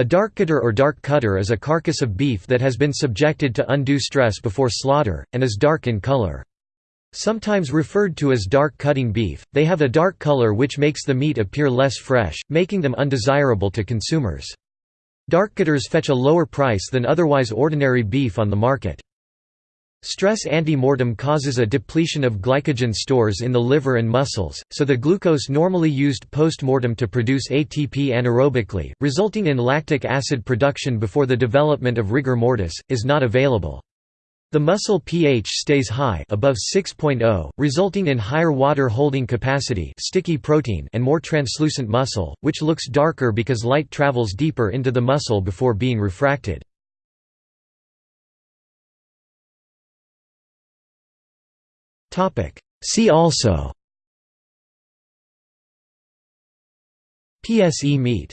A dark cutter or dark cutter is a carcass of beef that has been subjected to undue stress before slaughter, and is dark in color. Sometimes referred to as dark cutting beef, they have a dark color which makes the meat appear less fresh, making them undesirable to consumers. Dark cutters fetch a lower price than otherwise ordinary beef on the market. Stress ante-mortem causes a depletion of glycogen stores in the liver and muscles, so the glucose normally used post-mortem to produce ATP anaerobically, resulting in lactic acid production before the development of rigor mortis, is not available. The muscle pH stays high above 6.0, resulting in higher water holding capacity sticky protein and more translucent muscle, which looks darker because light travels deeper into the muscle before being refracted. See also. PSE meat